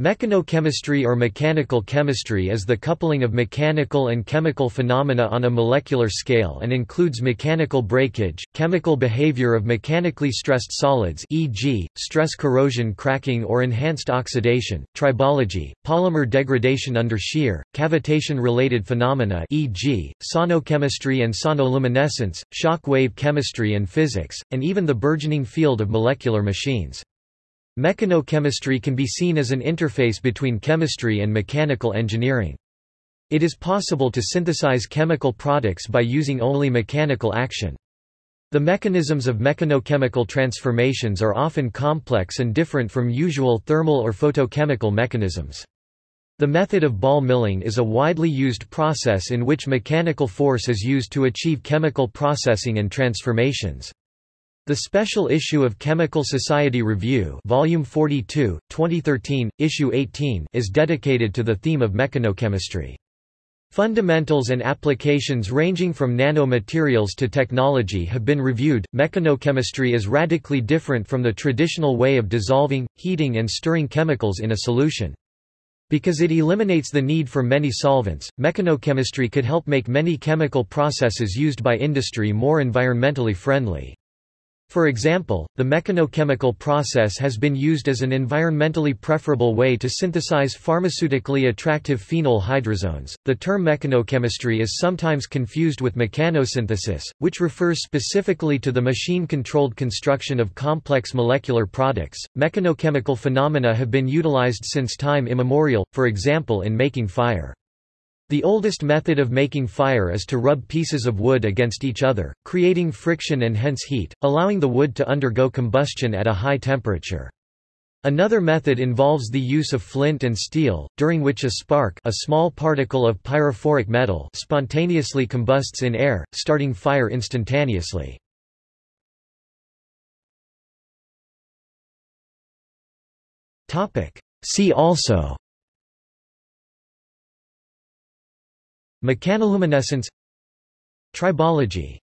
Mechanochemistry or mechanical chemistry is the coupling of mechanical and chemical phenomena on a molecular scale and includes mechanical breakage, chemical behavior of mechanically stressed solids e.g., stress corrosion cracking or enhanced oxidation, tribology, polymer degradation under shear, cavitation-related phenomena e.g., sonochemistry and sonoluminescence, shock wave chemistry and physics, and even the burgeoning field of molecular machines. Mechanochemistry can be seen as an interface between chemistry and mechanical engineering. It is possible to synthesize chemical products by using only mechanical action. The mechanisms of mechanochemical transformations are often complex and different from usual thermal or photochemical mechanisms. The method of ball milling is a widely used process in which mechanical force is used to achieve chemical processing and transformations. The special issue of Chemical Society Review Volume 42, 2013, Issue 18 is dedicated to the theme of mechanochemistry. Fundamentals and applications ranging from nanomaterials to technology have been reviewed. Mechanochemistry is radically different from the traditional way of dissolving, heating and stirring chemicals in a solution. Because it eliminates the need for many solvents, mechanochemistry could help make many chemical processes used by industry more environmentally friendly. For example, the mechanochemical process has been used as an environmentally preferable way to synthesize pharmaceutically attractive phenol hydrazones. The term mechanochemistry is sometimes confused with mechanosynthesis, which refers specifically to the machine controlled construction of complex molecular products. Mechanochemical phenomena have been utilized since time immemorial, for example in making fire. The oldest method of making fire is to rub pieces of wood against each other, creating friction and hence heat, allowing the wood to undergo combustion at a high temperature. Another method involves the use of flint and steel, during which a spark a small particle of pyrophoric metal spontaneously combusts in air, starting fire instantaneously. See also Mechanoluminescence Tribology